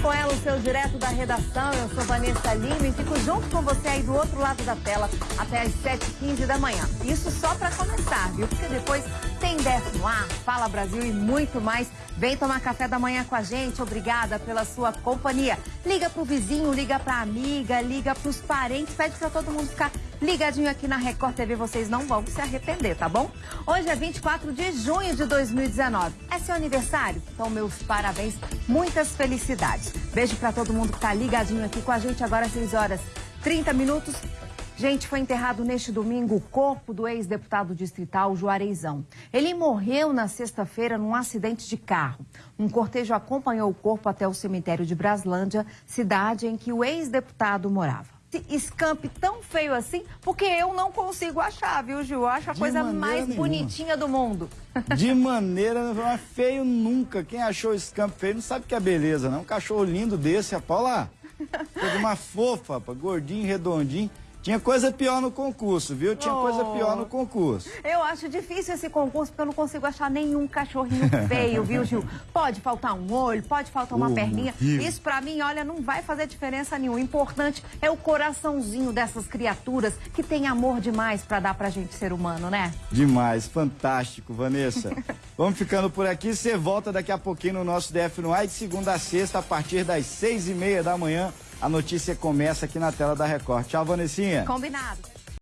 com ela, o seu direto da redação. Eu sou Vanessa Lima e fico junto com você aí do outro lado da tela até às 7h15 da manhã. Isso só para começar, viu? Porque depois tem décimo ar, Fala Brasil e muito mais. Vem tomar café da manhã com a gente. Obrigada pela sua companhia. Liga pro vizinho, liga pra amiga, liga pros parentes, pede para todo mundo ficar ligadinho aqui na Record TV. Vocês não vão se arrepender, tá bom? Hoje é 24 de junho de 2019. É seu aniversário? Então, meus parabéns, muitas felicidades. Beijo para todo mundo que tá ligadinho aqui com a gente agora às 6 horas 30 minutos. Gente, foi enterrado neste domingo o corpo do ex-deputado distrital Juareizão. Ele morreu na sexta-feira num acidente de carro. Um cortejo acompanhou o corpo até o cemitério de Braslândia, cidade em que o ex-deputado morava. Escampe tão feio assim, porque eu não consigo achar, viu, Gil? Eu acho a De coisa mais nenhuma. bonitinha do mundo. De maneira, não é feio nunca. Quem achou esse campo feio não sabe que é beleza, não. Um cachorro lindo desse, a Paula. Coisa uma fofa, gordinho, redondinho. Tinha coisa pior no concurso, viu? Tinha coisa Oh. pior no concurso. Eu acho difícil esse concurso porque eu não consigo achar nenhum cachorrinho feio, viu, Gil? Pode faltar um olho, pode faltar uma Oh, perninha. Isso pra mim, olha, não vai fazer diferença nenhuma. O importante é o coraçãozinho dessas criaturas que tem amor demais pra dar pra gente ser humano, né? Demais, fantástico, Vanessa. Vamos ficando por aqui. Você volta daqui a pouquinho no nosso DF no ar, de segunda a sexta, a partir das seis e meia da manhã. A notícia começa aqui na tela da Record. Tchau, Vanessinha. Combinado.